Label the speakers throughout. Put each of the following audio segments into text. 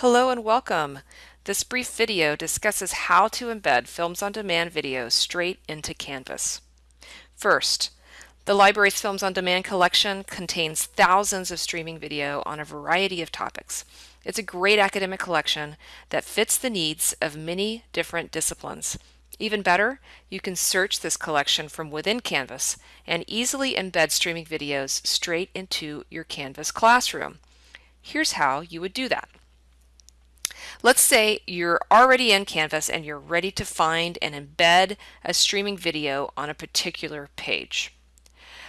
Speaker 1: Hello and welcome. This brief video discusses how to embed Films on Demand videos straight into Canvas. First, the library's Films on Demand collection contains thousands of streaming video on a variety of topics. It's a great academic collection that fits the needs of many different disciplines. Even better, you can search this collection from within Canvas and easily embed streaming videos straight into your Canvas classroom. Here's how you would do that. Let's say you're already in Canvas and you're ready to find and embed a streaming video on a particular page.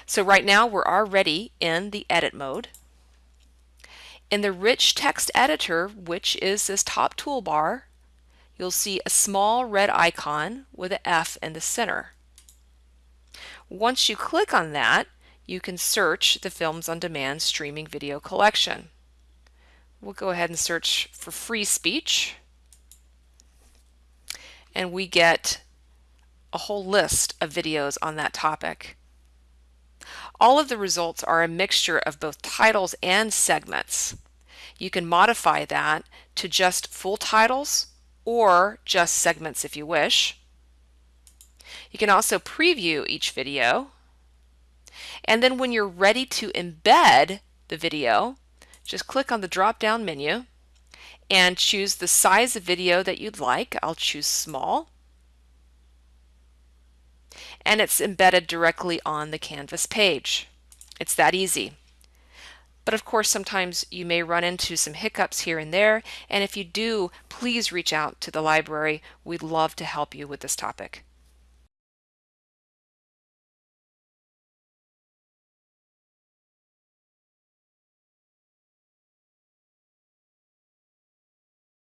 Speaker 1: So right now we're already in the edit mode. In the rich text editor, which is this top toolbar, you'll see a small red icon with an F in the center. Once you click on that, you can search the Films on Demand streaming video collection. We'll go ahead and search for free speech. And we get a whole list of videos on that topic. All of the results are a mixture of both titles and segments. You can modify that to just full titles or just segments if you wish. You can also preview each video. And then when you're ready to embed the video, just click on the drop down menu and choose the size of video that you'd like. I'll choose small. And it's embedded directly on the Canvas page. It's that easy. But of course, sometimes you may run into some hiccups here and there. And if you do, please reach out to the library. We'd love to help you with this topic.